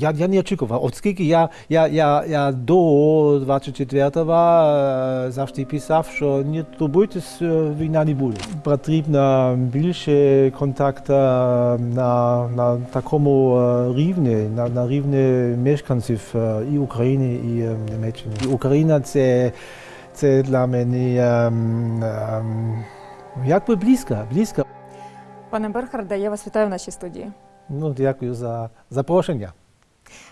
Я, не очікував, оскільки я, я, я, я до 24-го е, завжди писав, що не турбуйтесь, війна не буде. Потрібно більше контакту на, на такому рівні, на, на рівні мешканців і України, і Німеччини. Україна це, це для мене ем, ем, якби близько, близько. Пане Бернхарде, я вас вітаю в нашій студії. Ну, дякую за запрошення.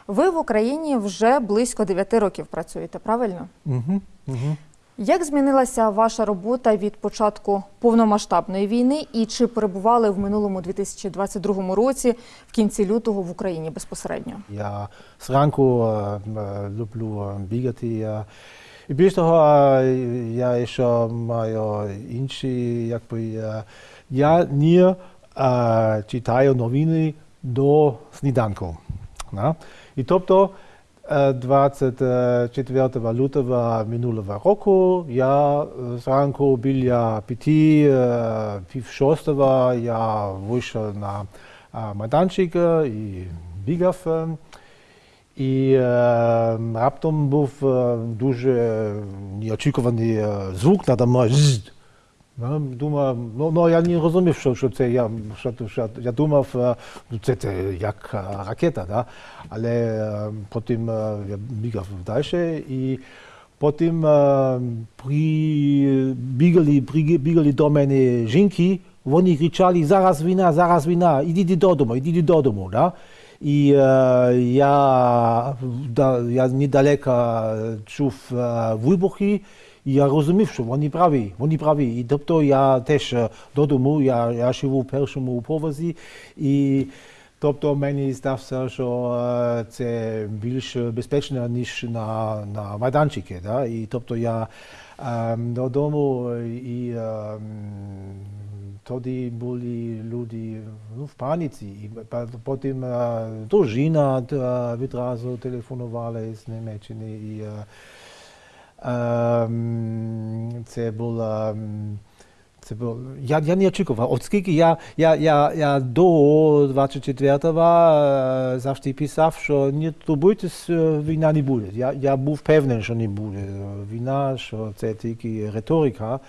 Ви в Україні вже близько 9 років працюєте, правильно? Угу, угу. Як змінилася ваша робота від початку повномасштабної війни і чи перебували в минулому 2022 році в кінці лютого в Україні безпосередньо? Я зранку е, е, люблю е, бігати. е. І більш того, я ще маю інші, якби, я не е, читаю новини до сніданку. Да? И топто 24-та валюта во минулава року, ја сранко бил ја пяти, пив шостава, ја вышел на майданчик и бигав. И раптом був дуже неочекуваний звук, надо мај Ззз. Ну, Думав, ну, ну я не розумів, що, що це я, що, що, я думав, е, ну, це, це як е, ракета, да? але е, потім е, я бігав далі і потім е, при, бігали, при, бігали до мене жінки, вони кричали, зараз війна, зараз війна, ідіть додому, ідіть додому. Да? І е, я, да, я недалеко чув е, вибухи, і я розумів, що вони праві, вони праві. І тобто я теж е, додому, я, я живу в першому поверсі, і тобто мені здався, що е, це більш безпечно, ніж на, на майданчики. Да? І тобто я е, додому і е, тоді були люди ну, в паніці. І потім е, дружина відразу телефонувала з Німеччини. І, ем, це було. ем, Це було, я, я не очікував, оскільки я, я, я, я до 24-го е, завжди писав, що не турбуйтесь, е, війна не буде. Я, я був певний, що не буде війна, що це тільки риторика.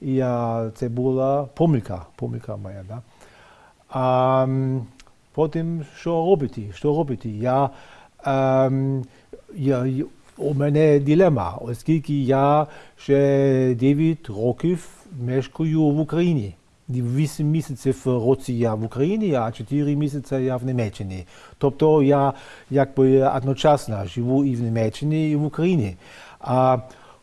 І е, це була помилка, помилка моя. Да? А потім що робити? Що робити? Я, ем, я, мене дилема, оскільки я ще 9 років мешкаю в Україні. 8 місяців році я в Україні, а 4 місяці я в Німеччині. Тобто я якби одночасно живу і в Німеччині, і в Україні. А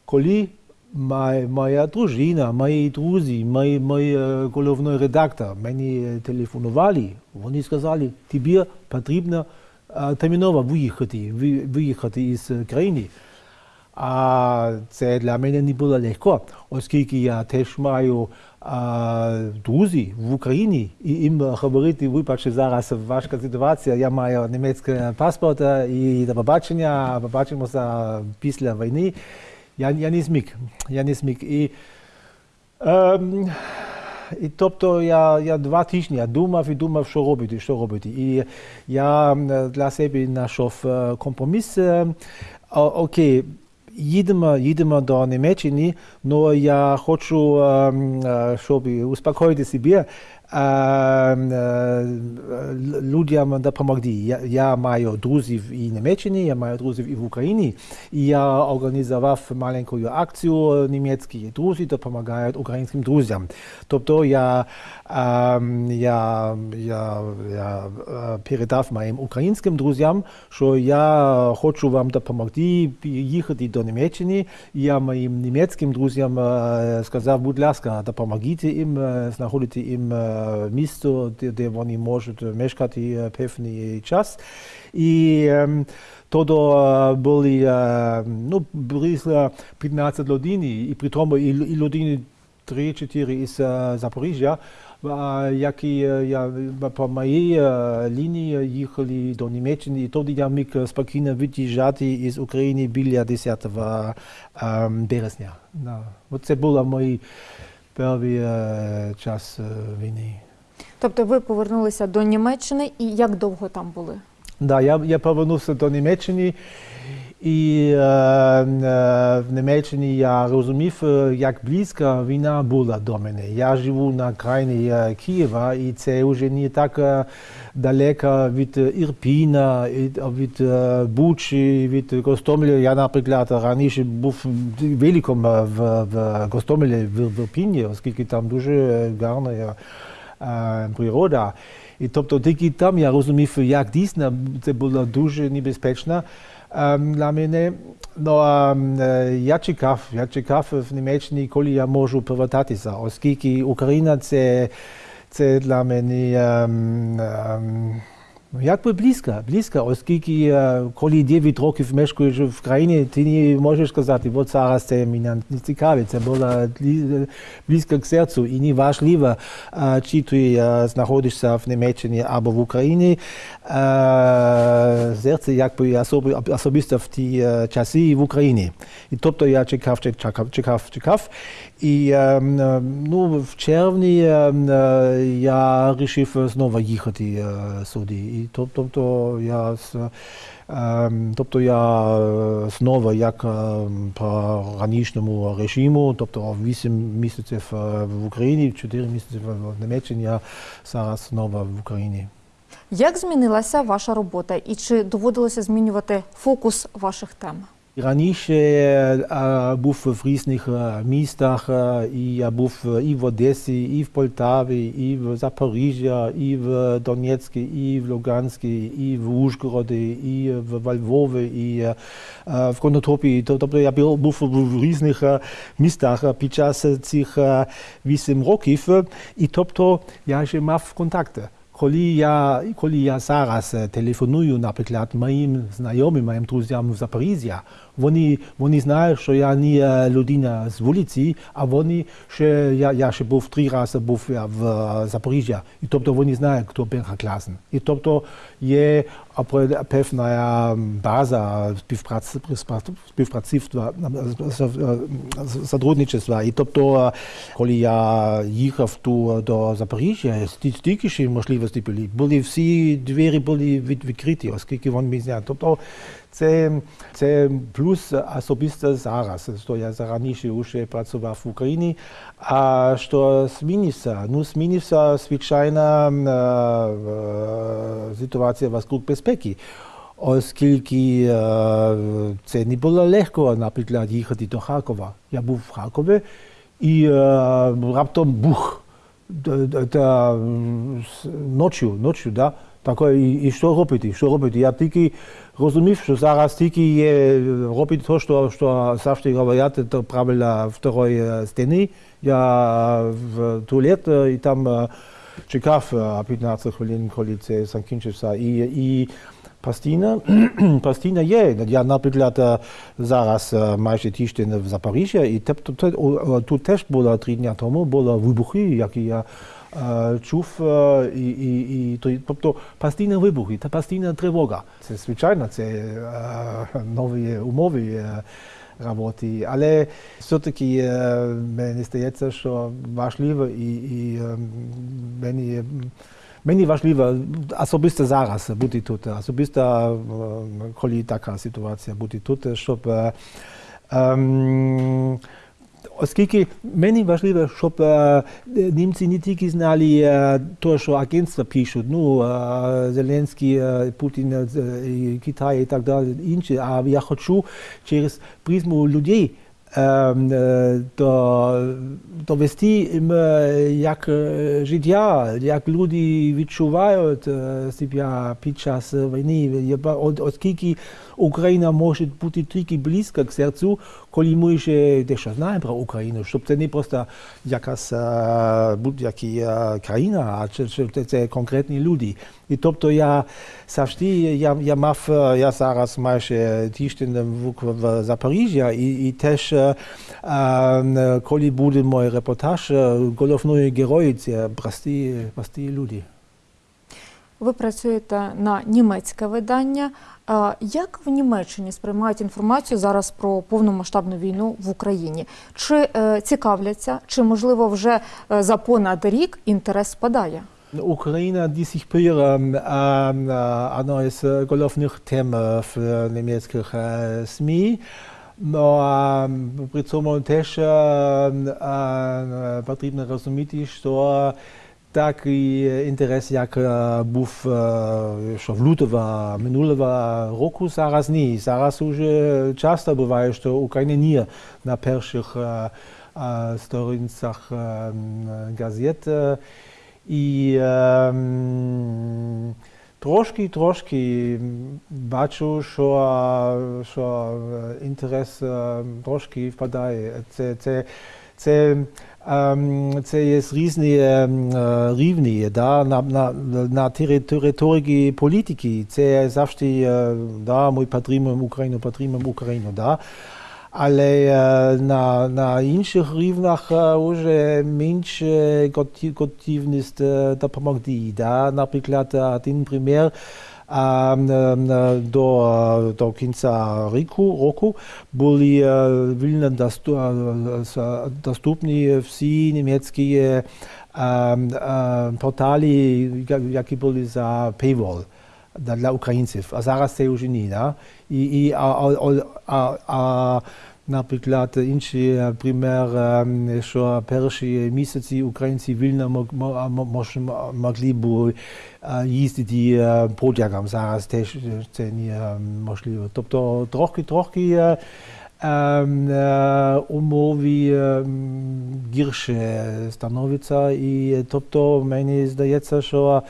коли моя, дружина, мої друзі, мої, мої е, головний редактор мені телефонували, вони сказали, тобі потрібно терміново виїхати, ви- виїхати із країни. А це для мене не було легко, оскільки я теж маю а, друзі в Україні, і їм говорити, вибачте, зараз важка ситуація, я маю німецький паспорт і до побачення, побачимося після війни. Я, я не зміг, я не зміг. І, ем, і тобто я, я два тижні думав і думав, що робити, що робити. І я для себе знайшов е, компроміс. Е, Окей, їдемо, їдемо до Німеччини, але я хочу, ем, е, щоб успокоїти себе, ем, е, людям допомогти. Я, маю друзів і Німеччині, я маю друзів і в Україні, я організував маленьку акцію «Німецькі друзі допомагають українським друзям». Тобто я, ем, е, передав моїм українським друзям, що я хочу вам допомогти їхати до Німеччини. Я моїм німецьким друзям е, сказав, будь ласка, допомогіть їм, знаходити їм е, місце, де, де вони можуть мешкати е, певний час. І ем, тоді е, були ну, близько 15 людей, і при тому і, і людини 3-4 із Запоріжжя, які я по моїй лінії їхали до Німеччини, і тоді я міг спокійно від'їжджати із України біля 10 е, березня. Це був мій перший е, час е, війни. Тобто ви повернулися до Німеччини і як довго там були? Да, я, я повернувся до Німеччини, і е, е, в Німеччині я розумів, е, як близько війна була до мене. Я живу на крайні е, Києва, і це вже не так е, далеко від Ірпіна, від, Бучі, від Гостомеля. Я, наприклад, раніше був великом в, в Гостомелі, в, Ірпіні, оскільки там дуже гарна природа. І тобто тільки там я розумів, як дійсно це було дуже небезпечно ем, для мене. Ну, ем, е, я чекав, я чекав в Німеччині, коли я можу повертатися, оскільки Україна це, це для мене ну, якби близько, близько, оскільки е, коли 9 років мешкаєш в країні, ти не можеш сказати, от зараз це мене не цікавить, це було близько к серцю і не важливо, е, чи ти е, знаходишся в Німеччині або в Україні. Е, Серце якби особи- особисто в ті е, часи в Україні. І тобто я чекав, чекав, чекав, чекав. І ем, е, ну, в червні ем, е, я вирішив знову їхати е, сюди. І тобто я ем, Тобто я знову як по ранішньому режиму, тобто 8 місяців в Україні, 4 місяці в Німеччині, я зараз знову в Україні. Як змінилася ваша робота і чи доводилося змінювати фокус ваших тем? Раніше я був в різних містах, і я був і в Одесі, і в Полтаві, і в Запоріжжя, і в Донецьку, і в Луганську, і в Ужгороді, і в Львові, і в Конотопі. Тобто я був в різних містах під час цих вісім років, і тобто я ще мав контакти. Коли я, коли я зараз е, телефоную, наприклад, моїм знайомим, моїм друзям в Запоріжжя, вони, вони знають, що я не е, людина з вулиці, а вони ще, я, я ще був три рази був я в е, Запоріжжя, і тобто вони знають, хто Берга Класен. І тобто є певна база співпраці, співпрацівства. І тобто, е, коли я їхав ту до Запоріжжя, стільки ще можливостей були. Були всі двері були від, відкриті, оскільки вони знають. Тобто, це, це плюс особисто зараз, що я раніше вже працював в Україні. А що змінився? Ну, змінився, звичайно, е, е, ситуація вокруг безпеки. Оскільки е, це не було легко, наприклад, їхати до Харкова. Я був в Харкові і раптом бух. Ночі, ночі, да? Таке, і, і що робити? Що робити? Я тільки розумів, що зараз тільки є робити те, що, що завжди говорять, то правила второї стіни. Я в туалет і там чекав е, 15 хвилин, коли це закінчився. І, і постійно, постійно є. Я, наприклад, зараз майже тиждень в Запоріжжі, і тут, теж було три дні тому, були вибухи, які я чув, е, і, і, і, то- тобто постійно вибухи, та постійна тривога. Це звичайно, це е, нові умови. е, роботи. Але все-таки е, мені здається, що важливо і, і е, мені, мені важливо особисто зараз бути тут, особисто е, коли така ситуація бути тут, щоб е, ем, Оскільки мені важливо, щоб е, німці не тільки знали те, що агентства пишуть, ну, е, Зеленський, е, Путін, Китай і так далі, інші, а я хочу через призму людей довести їм, як життя, як люди відчувають себе під час війни, оскільки Україна може бути тільки близько к серцю, коли ми вже дещо знаємо про Україну, щоб це не просто якась е, будь-яка е, країна, а це, це конкретні люди. І тобто я завжди, я, я мав, е, я зараз майже тиждень в, в Запоріжжі, і, і теж, коли буде мій репортаж, головною герої це прості, прості люди. Ви працюєте на німецьке видання. Як в Німеччині сприймають інформацію зараз про повномасштабну війну в Україні? Чи е, цікавляться, чи можливо вже е, за понад рік інтерес спадає? Україна одна із е, головних тем е, в німецьких е, СМІ. Ну, при цьому теж е, потрібно розуміти, що така и интерес јак був што влутова минулава року, сарас ни. Сарас уже часто бывае, што Украина не на перших сторинцах газет. И трошки, трошки бачу, што, што интерес трошки впадае. Це, це, це це є різні ем, е, рівні да, на, на, на території політики. Це завжди е, да, ми підтримуємо Україну, підтримуємо Україну. Да. Але е, на, на інших рівнях вже менше готі- готівність допомогти. Да? Наприклад, один примір до, до кінця року, року були е, вільно е, доступні всі німецькі е, е, порталі, які були за paywall для українців, а зараз це вже ні. Да? І, і, а, а, а, а, наприклад, інший е, пример, ем, що перші місяці українці вільно мог, мо- мо- могли б е, їздити е, потягом. Зараз теж це не е, можливо. Тобто трохи, трохи ем, умови ем, гірше становиться. І тобто мені здається, що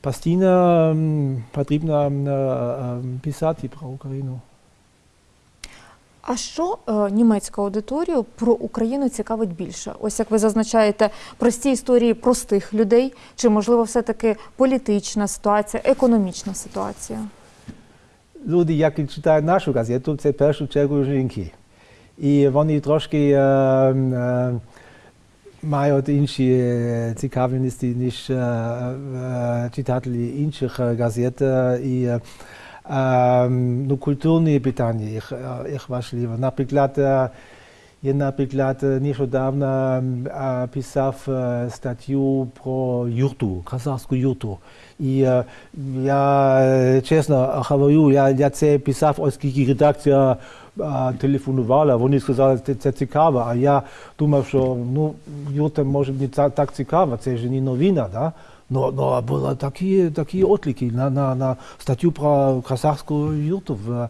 постійно потрібно писати про Україну. А що е, німецьку аудиторію про Україну цікавить більше? Ось як ви зазначаєте, прості історії простих людей, чи можливо все-таки політична ситуація, економічна ситуація? Люди, які читають нашу газету, це в першу чергу жінки. І вони трошки е, е, мають інші е, цікавості, ніж е, е, читателі інших газет. І ну, культурні питання їх, е, їх важливі. Наприклад, е, я, наприклад, е, нещодавно е, писав е, статтю про юрту, казахську юрту. І е, я е, чесно говорю, я, я це писав, оскільки редакція е, телефонувала, вони сказали, що це цікаво, а я думав, що ну, юрта може не так цікаво, це ж не новина, да? Ну, ну, були такі, такі отлики на, на, на статтю про казахську юрту в, е,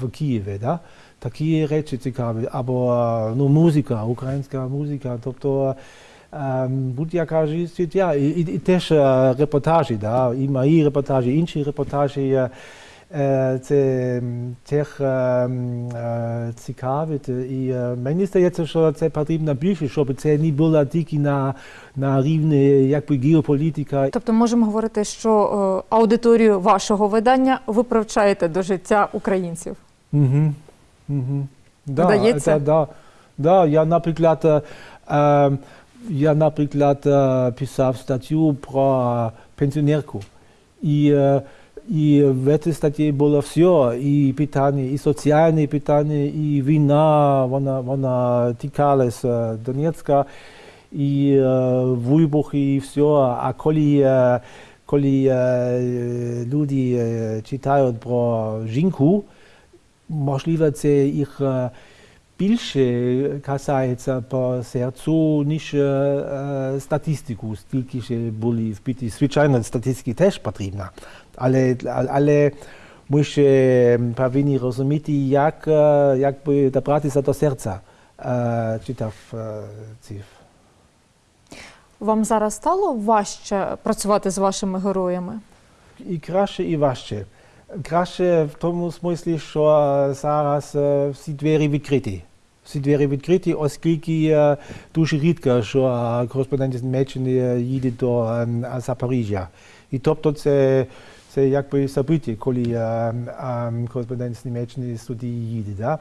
в Києві. Да? Такі речі цікаві. Або е, ну, музика, українська музика. Тобто ем, будь-яка життя. І, і, і теж е, репортажі, да? і мої репортажі, інші репортажі. Е, Це теж е, е, цікавить. І мені здається, що це потрібно більше, щоб це не було тільки на, на рівні якби, геополітика. Тобто можемо говорити, що аудиторію вашого видання ви привчаєте до життя українців. Угу. Угу. Да, Вдається? це, да, да, я, наприклад, е, е, я, наприклад, писав статтю про пенсіонерку. І, е, і в цій статті було все, і питання, і соціальні питання, і війна, вона, вона тікалася Донецька, і е, вибухи, і все. А коли, е, коли е, люди е, читають про жінку, можливо, це їх е, більше касається по серцю, ніж е, статистику, стільки ще були вбиті. Звичайно, статистики теж потрібна, але, але ми ще повинні розуміти, як, е, як би добратися до серця е, читав цих. Вам зараз стало важче працювати з вашими героями? І краще, і важче. Краще в тому смислі, що зараз всі двері відкриті. Всі двері відкриті, оскільки дуже рідко, що е, кореспондент з Німеччини їде до Запоріжжя. І тобто це, це якби собиття, коли кореспондент з Німеччини сюди їде. Да?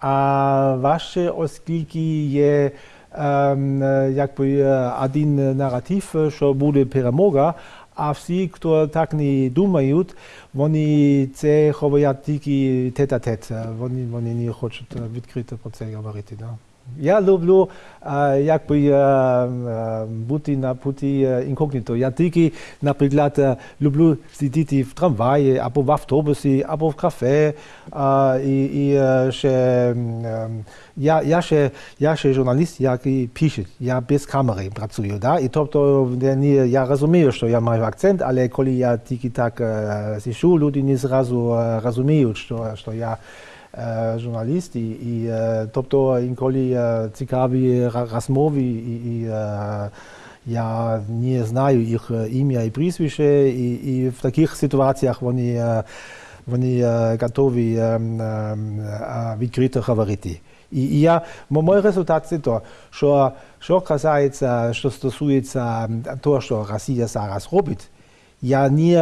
А важче, оскільки є якби один наратив, що буде перемога, а всі, хто так не думають, вони це ховають тільки тет-а-тет. Вони, вони не хочуть е, відкрито про це говорити. Да? Я люблю е, якби, е, е, бути на путі інкогніто. Я тільки, наприклад, люблю сидіти в трамваї, або в автобусі, або в кафе. І, і ще, я, я, ще, я ще журналіст, який пише. Я без камери працюю. Да? І тобто я, розумію, що я маю акцент, але коли я тільки так сишу, люди не зразу розуміють, що, що я журналіст, і, і е, тобто інколи е, цікаві розмови, і, і е, я не знаю їх е, ім'я і прізвище, і, і в таких ситуаціях вони, е, вони е, готові е, е, е, відкрито говорити. І, і я, мій результат це то, що, що касається, що стосується того, що Росія зараз робить, я не,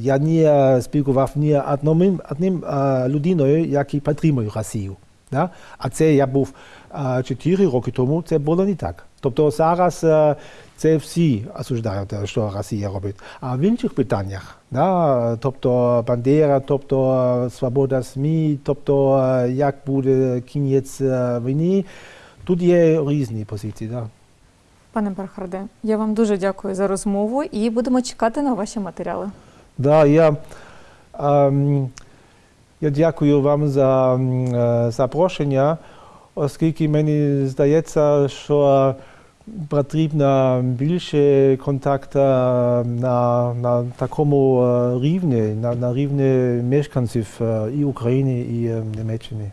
я не спілкував ні одним, одним е, людиною, який підтримує Росію. Да? А це я був е, 4 роки тому, це було не так. Тобто зараз е, це всі осуждають, що Росія робить. А в інших питаннях, да? тобто Бандера, тобто свобода СМІ, тобто як буде кінець війни, тут є різні позиції. Да? Пане Бархарде, я вам дуже дякую за розмову і будемо чекати на ваші матеріали. Да, я, ем, я дякую вам за е, запрошення, оскільки мені здається, що потрібно більше контакту на, на такому е, рівні, на, на рівні мешканців е, і України, і е, Німеччини.